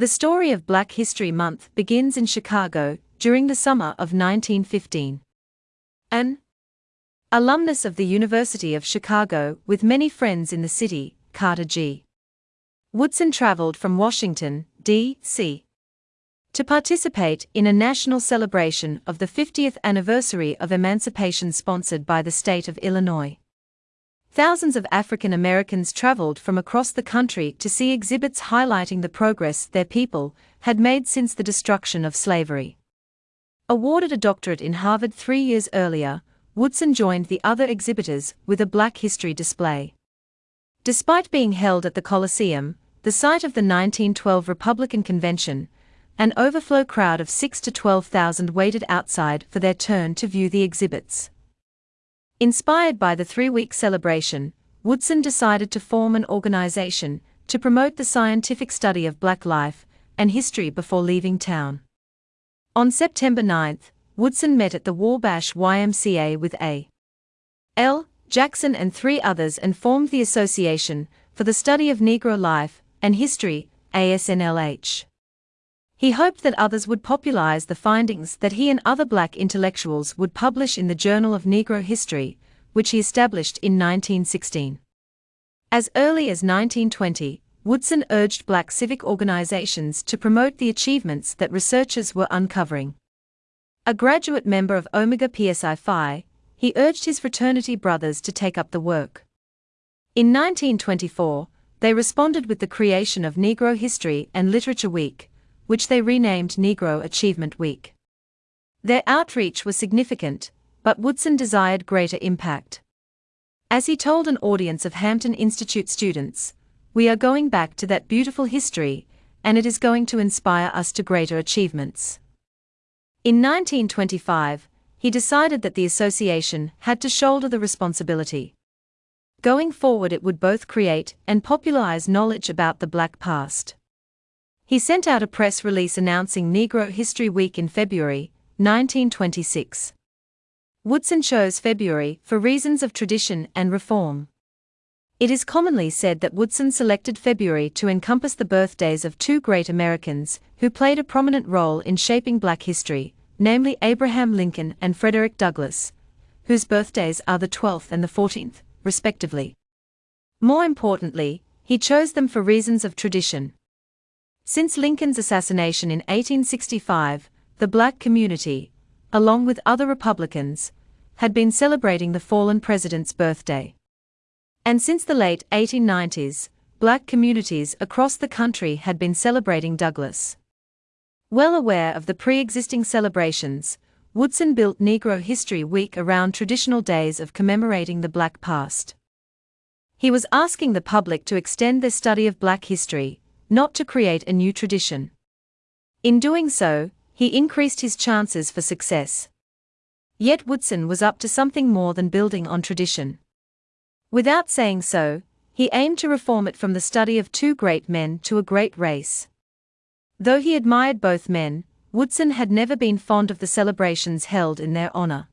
The story of Black History Month begins in Chicago during the summer of 1915. An alumnus of the University of Chicago with many friends in the city, Carter G. Woodson traveled from Washington, D.C. to participate in a national celebration of the 50th anniversary of emancipation sponsored by the state of Illinois. Thousands of African Americans traveled from across the country to see exhibits highlighting the progress their people had made since the destruction of slavery. Awarded a doctorate in Harvard three years earlier, Woodson joined the other exhibitors with a Black History display. Despite being held at the Coliseum, the site of the 1912 Republican Convention, an overflow crowd of 6 to 12,000 waited outside for their turn to view the exhibits. Inspired by the three week celebration, Woodson decided to form an organization to promote the scientific study of black life and history before leaving town. On September 9, Woodson met at the Wabash YMCA with A. L. Jackson and three others and formed the Association for the Study of Negro Life and History, ASNLH. He hoped that others would popularize the findings that he and other black intellectuals would publish in the Journal of Negro History, which he established in 1916. As early as 1920, Woodson urged black civic organizations to promote the achievements that researchers were uncovering. A graduate member of Omega Psi Phi, he urged his fraternity brothers to take up the work. In 1924, they responded with the creation of Negro History and Literature Week, which they renamed Negro Achievement Week. Their outreach was significant, but Woodson desired greater impact. As he told an audience of Hampton Institute students, we are going back to that beautiful history, and it is going to inspire us to greater achievements. In 1925, he decided that the association had to shoulder the responsibility. Going forward, it would both create and popularize knowledge about the black past. He sent out a press release announcing Negro History Week in February 1926. Woodson chose February for reasons of tradition and reform. It is commonly said that Woodson selected February to encompass the birthdays of two great Americans who played a prominent role in shaping black history, namely Abraham Lincoln and Frederick Douglass, whose birthdays are the 12th and the 14th, respectively. More importantly, he chose them for reasons of tradition. Since Lincoln's assassination in 1865, the black community, along with other Republicans, had been celebrating the fallen president's birthday. And since the late 1890s, black communities across the country had been celebrating Douglass. Well aware of the pre existing celebrations, Woodson built Negro History Week around traditional days of commemorating the black past. He was asking the public to extend their study of black history, not to create a new tradition. In doing so, he increased his chances for success. Yet Woodson was up to something more than building on tradition. Without saying so, he aimed to reform it from the study of two great men to a great race. Though he admired both men, Woodson had never been fond of the celebrations held in their honor.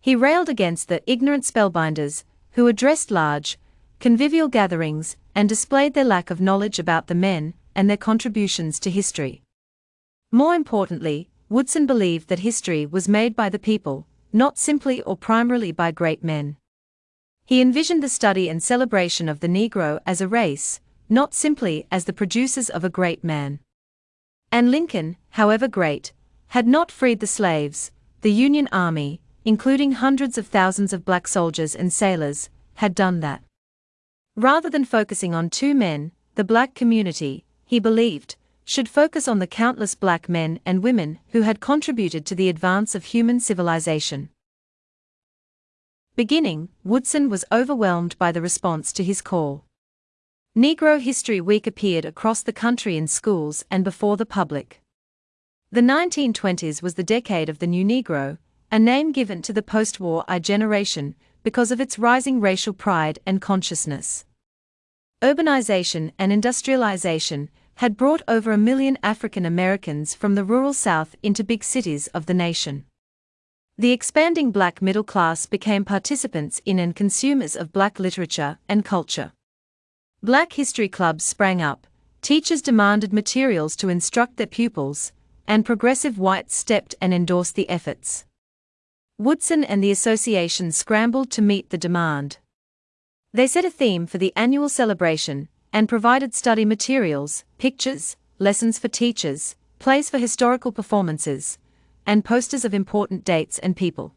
He railed against the ignorant spellbinders, who addressed large, convivial gatherings and displayed their lack of knowledge about the men and their contributions to history. More importantly, Woodson believed that history was made by the people, not simply or primarily by great men. He envisioned the study and celebration of the Negro as a race, not simply as the producers of a great man. And Lincoln, however great, had not freed the slaves, the Union Army, including hundreds of thousands of black soldiers and sailors, had done that. Rather than focusing on two men, the black community, he believed, should focus on the countless black men and women who had contributed to the advance of human civilization. Beginning, Woodson was overwhelmed by the response to his call. Negro History Week appeared across the country in schools and before the public. The 1920s was the decade of the New Negro, a name given to the post war I generation because of its rising racial pride and consciousness. Urbanization and industrialization had brought over a million African Americans from the rural South into big cities of the nation. The expanding black middle class became participants in and consumers of black literature and culture. Black history clubs sprang up, teachers demanded materials to instruct their pupils, and progressive whites stepped and endorsed the efforts. Woodson and the association scrambled to meet the demand. They set a theme for the annual celebration and provided study materials, pictures, lessons for teachers, plays for historical performances, and posters of important dates and people.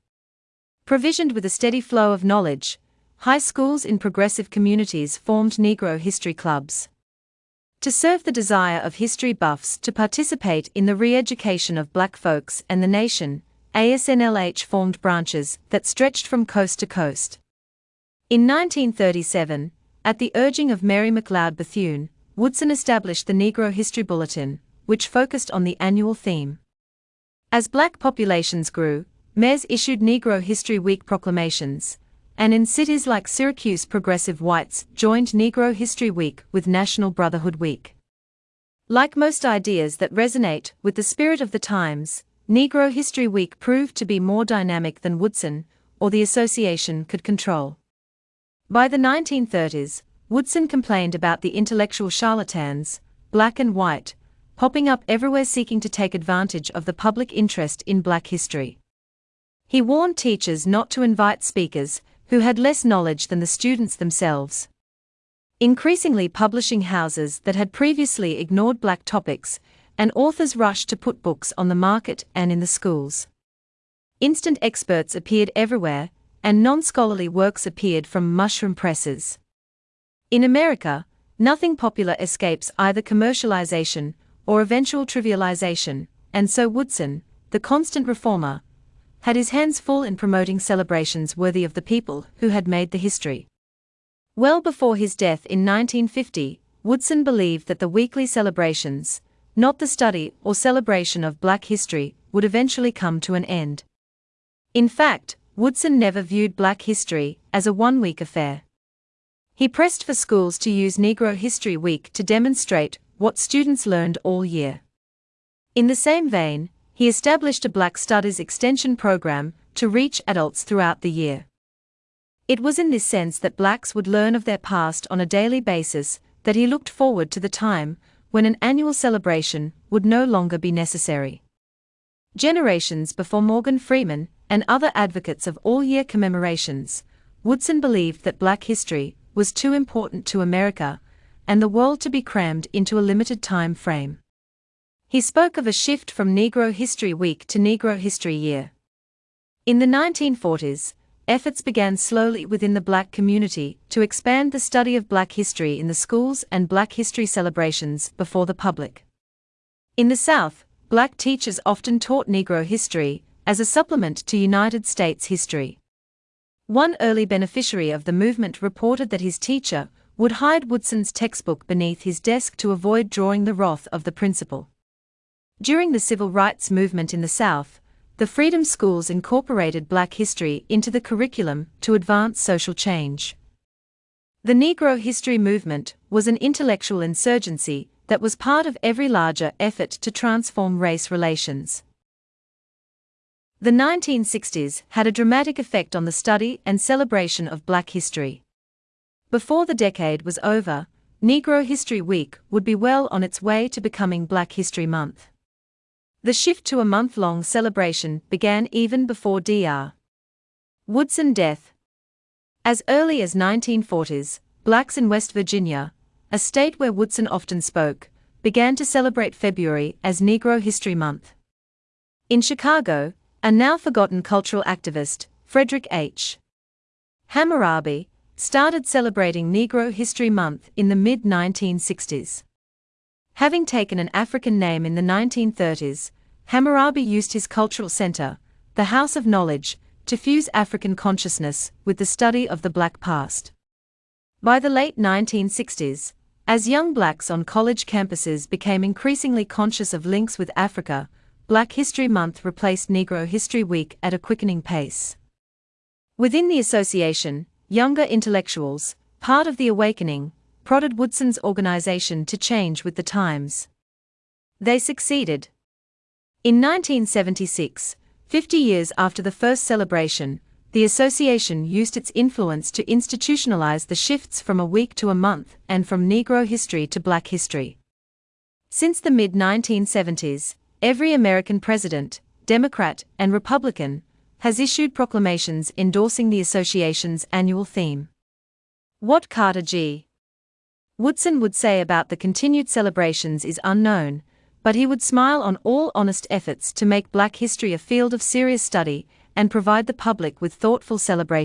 Provisioned with a steady flow of knowledge, high schools in progressive communities formed Negro history clubs. To serve the desire of history buffs to participate in the re education of black folks and the nation, ASNLH formed branches that stretched from coast to coast. In 1937, at the urging of Mary McLeod Bethune, Woodson established the Negro History Bulletin, which focused on the annual theme. As black populations grew, mayors issued Negro History Week proclamations, and in cities like Syracuse, progressive whites joined Negro History Week with National Brotherhood Week. Like most ideas that resonate with the spirit of the times, Negro History Week proved to be more dynamic than Woodson or the association could control. By the 1930s, Woodson complained about the intellectual charlatans, black and white, popping up everywhere seeking to take advantage of the public interest in black history. He warned teachers not to invite speakers who had less knowledge than the students themselves. Increasingly, publishing houses that had previously ignored black topics and authors rushed to put books on the market and in the schools. Instant experts appeared everywhere, and non scholarly works appeared from mushroom presses. In America, nothing popular escapes either commercialization or eventual trivialization, and so Woodson, the constant reformer, had his hands full in promoting celebrations worthy of the people who had made the history. Well before his death in 1950, Woodson believed that the weekly celebrations, not the study or celebration of black history, would eventually come to an end. In fact, Woodson never viewed black history as a one week affair. He pressed for schools to use Negro History Week to demonstrate what students learned all year. In the same vein, he established a Black Studies extension program to reach adults throughout the year. It was in this sense that blacks would learn of their past on a daily basis that he looked forward to the time when an annual celebration would no longer be necessary. Generations before Morgan Freeman and other advocates of all year commemorations, Woodson believed that black history was too important to America and the world to be crammed into a limited time frame. He spoke of a shift from Negro History Week to Negro History Year. In the 1940s, efforts began slowly within the black community to expand the study of black history in the schools and black history celebrations before the public. In the South, black teachers often taught Negro history as a supplement to United States history. One early beneficiary of the movement reported that his teacher would hide Woodson's textbook beneath his desk to avoid drawing the wrath of the principal. During the civil rights movement in the South, the Freedom Schools incorporated black history into the curriculum to advance social change. The Negro history movement was an intellectual insurgency that was part of every larger effort to transform race relations. The 1960s had a dramatic effect on the study and celebration of black history. Before the decade was over, Negro History Week would be well on its way to becoming Black History Month. The shift to a month long celebration began even before Dr. Woodson death. As early as 1940s, blacks in West Virginia, a state where Woodson often spoke, began to celebrate February as Negro History Month. In Chicago, a now forgotten cultural activist, Frederick H. Hammurabi, started celebrating Negro History Month in the mid 1960s. Having taken an African name in the 1930s, Hammurabi used his cultural center, the House of Knowledge, to fuse African consciousness with the study of the black past. By the late 1960s, as young blacks on college campuses became increasingly conscious of links with Africa, Black History Month replaced Negro History Week at a quickening pace. Within the association, younger intellectuals, part of the awakening, prodded Woodson's organization to change with the times. They succeeded. In 1976, 50 years after the first celebration, the association used its influence to institutionalize the shifts from a week to a month and from Negro history to Black history. Since the mid 1970s, every American president, Democrat and Republican, has issued proclamations endorsing the association's annual theme. What Carter G. Woodson would say about the continued celebrations is unknown, but he would smile on all honest efforts to make black history a field of serious study and provide the public with thoughtful celebration.